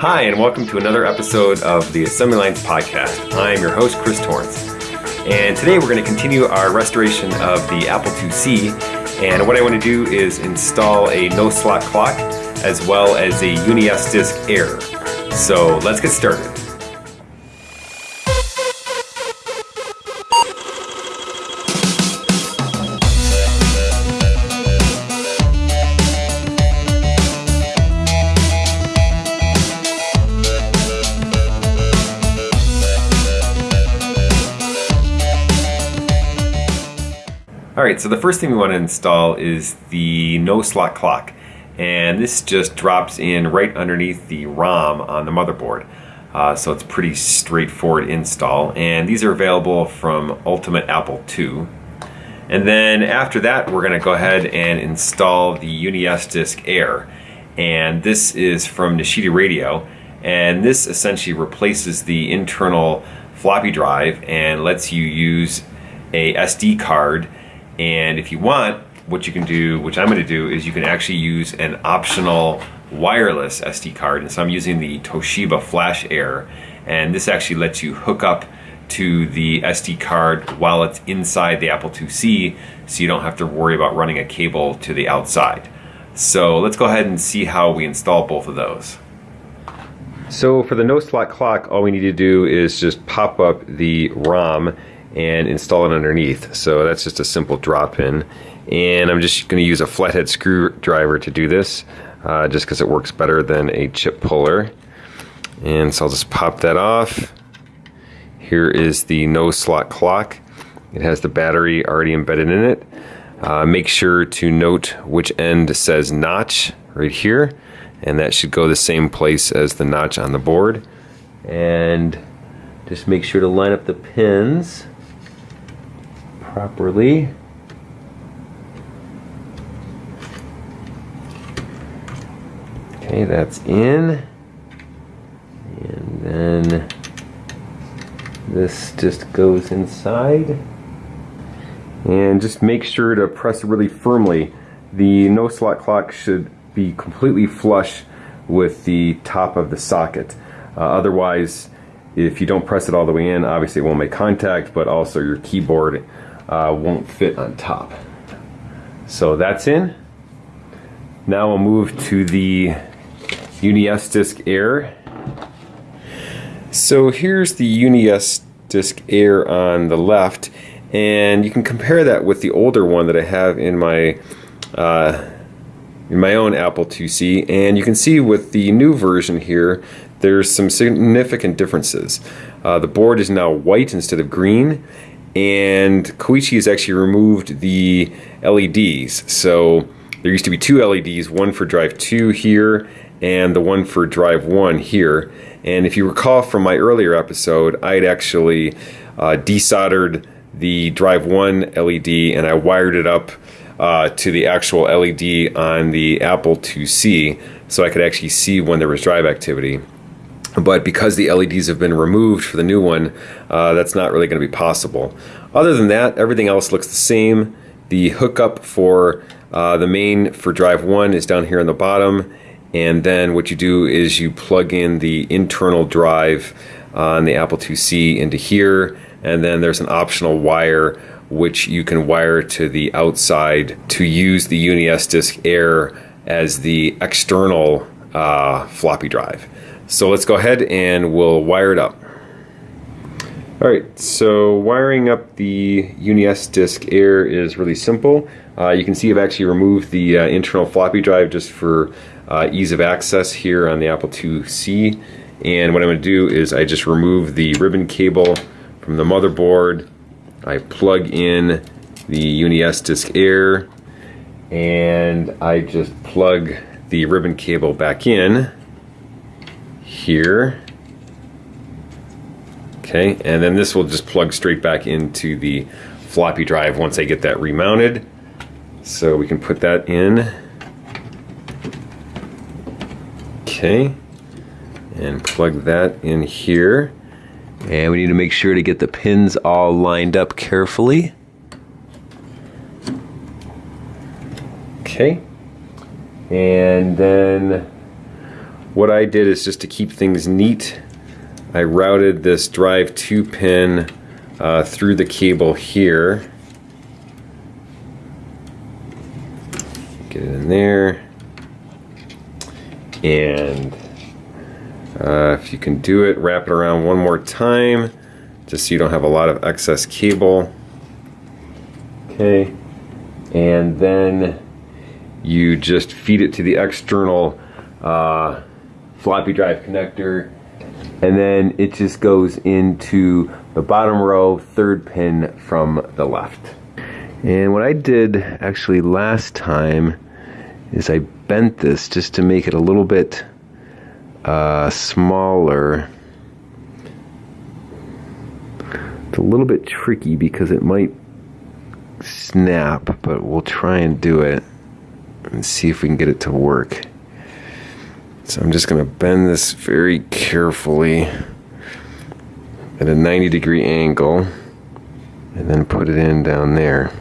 Hi, and welcome to another episode of the Assembly Lines Podcast. I'm your host, Chris Torrence. And today we're going to continue our restoration of the Apple IIc. And what I want to do is install a no slot clock as well as a UniS Air. So let's get started. So the first thing we want to install is the no slot clock. And this just drops in right underneath the ROM on the motherboard. Uh, so it's pretty straightforward install. And these are available from Ultimate Apple II. And then after that, we're going to go ahead and install the UniS Disk Air. And this is from Nishida Radio. And this essentially replaces the internal floppy drive and lets you use a SD card and if you want, what you can do, which I'm going to do, is you can actually use an optional wireless SD card. And so I'm using the Toshiba Flash Air. And this actually lets you hook up to the SD card while it's inside the Apple IIc, so you don't have to worry about running a cable to the outside. So let's go ahead and see how we install both of those. So for the no slot clock, all we need to do is just pop up the ROM and install it underneath. So that's just a simple drop in. And I'm just going to use a flathead screwdriver to do this, uh, just because it works better than a chip puller. And so I'll just pop that off. Here is the no slot clock. It has the battery already embedded in it. Uh, make sure to note which end says notch right here. And that should go the same place as the notch on the board. And just make sure to line up the pins properly. Okay, that's in. And then this just goes inside. And just make sure to press really firmly. The no slot clock should be completely flush with the top of the socket. Uh, otherwise, if you don't press it all the way in, obviously it won't make contact, but also your keyboard uh, won't fit on top. So that's in. Now we'll move to the UniS Disk Air. So here's the UniS Disk Air on the left, and you can compare that with the older one that I have in my uh, in my own Apple IIc, and you can see with the new version here, there's some significant differences. Uh, the board is now white instead of green, and Koichi has actually removed the LEDs. So there used to be two LEDs, one for drive 2 here and the one for drive 1 here. And if you recall from my earlier episode, I'd actually uh, desoldered the drive 1 LED and I wired it up uh, to the actual LED on the Apple IIc so I could actually see when there was drive activity but because the LEDs have been removed for the new one, uh, that's not really going to be possible. Other than that, everything else looks the same. The hookup for uh, the main for drive 1 is down here on the bottom, and then what you do is you plug in the internal drive on the Apple IIc into here, and then there's an optional wire which you can wire to the outside to use the UniS Disk Air as the external uh, floppy drive. So let's go ahead and we'll wire it up. Alright, so wiring up the UniS Disk Air is really simple. Uh, you can see I've actually removed the uh, internal floppy drive just for uh, ease of access here on the Apple IIc. And what I'm going to do is I just remove the ribbon cable from the motherboard. I plug in the UniS Disk Air and I just plug the ribbon cable back in here. Okay, and then this will just plug straight back into the floppy drive once I get that remounted. So we can put that in. Okay, and plug that in here. And we need to make sure to get the pins all lined up carefully. Okay, and then what I did is just to keep things neat, I routed this drive 2 pin uh, through the cable here. Get it in there. And uh, if you can do it, wrap it around one more time just so you don't have a lot of excess cable. Okay, and then you just feed it to the external uh, floppy drive connector and then it just goes into the bottom row third pin from the left. And what I did actually last time is I bent this just to make it a little bit uh, smaller. It's a little bit tricky because it might snap, but we'll try and do it and see if we can get it to work. So I'm just going to bend this very carefully at a 90 degree angle and then put it in down there.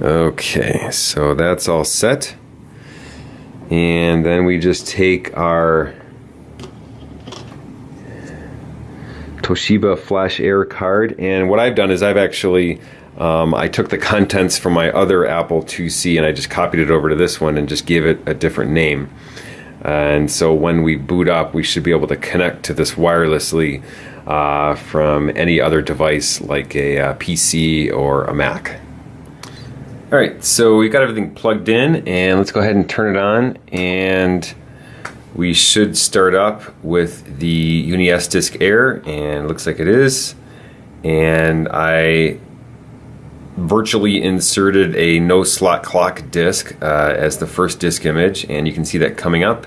Okay, so that's all set. And then we just take our Toshiba Flash Air card. And what I've done is I've actually, um, I took the contents from my other Apple IIc and I just copied it over to this one and just gave it a different name. And so when we boot up, we should be able to connect to this wirelessly uh, from any other device like a, a uh, PC or a Mac. All right, so we've got everything plugged in and let's go ahead and turn it on and we should start up with the UniS Disk Air and looks like it is. And I virtually inserted a no slot clock disk uh, as the first disk image and you can see that coming up.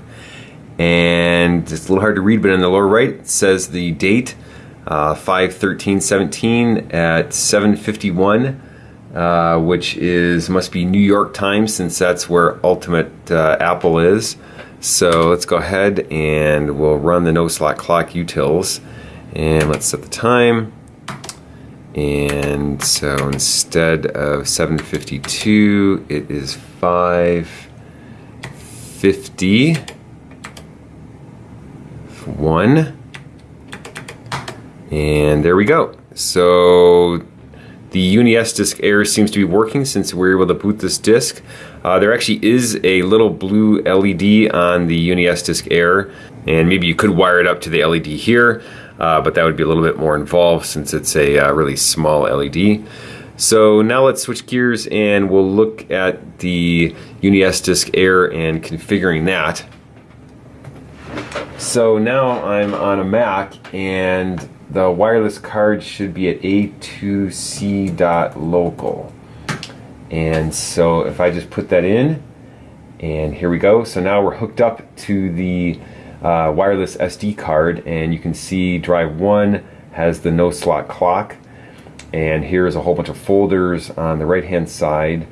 And it's a little hard to read, but in the lower right it says the date, uh, 5-13-17 at 751. Uh, which is must be New York time since that's where Ultimate uh, Apple is. So let's go ahead and we'll run the no slot clock utils and let's set the time. And so instead of 752, it is 550. One. And there we go. So the UniS disk Air seems to be working since we're able to boot this disk. Uh, there actually is a little blue LED on the UniS disk Air, and maybe you could wire it up to the LED here, uh, but that would be a little bit more involved since it's a uh, really small LED. So now let's switch gears and we'll look at the UniS disk Air and configuring that. So now I'm on a Mac and the wireless card should be at a2c.local. And so if I just put that in, and here we go. So now we're hooked up to the uh, wireless SD card, and you can see drive one has the no slot clock. And here's a whole bunch of folders on the right hand side.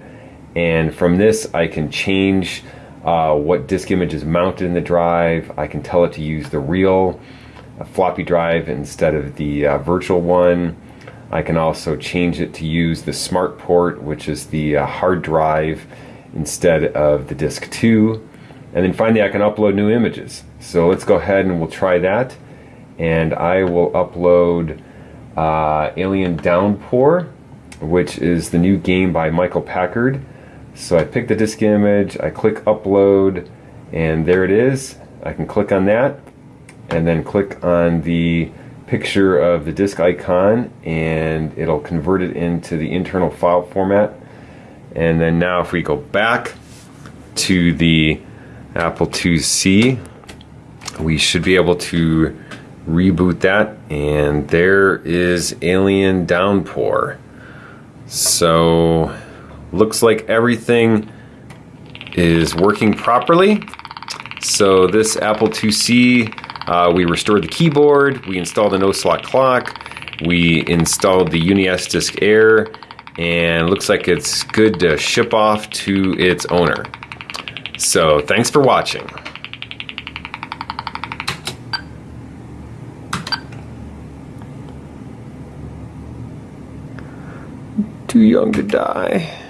And from this, I can change uh, what disk image is mounted in the drive. I can tell it to use the real a floppy drive instead of the uh, virtual one. I can also change it to use the smart port, which is the uh, hard drive instead of the disk 2. And then finally I can upload new images. So let's go ahead and we'll try that. And I will upload uh, Alien Downpour, which is the new game by Michael Packard. So I pick the disk image, I click upload, and there it is. I can click on that and then click on the picture of the disk icon and it'll convert it into the internal file format and then now if we go back to the Apple IIc we should be able to reboot that and there is Alien Downpour. So looks like everything is working properly. So this Apple IIc uh, we restored the keyboard, we installed a no slot clock, we installed the UniS Disk Air, and looks like it's good to ship off to its owner. So thanks for watching. Too young to die.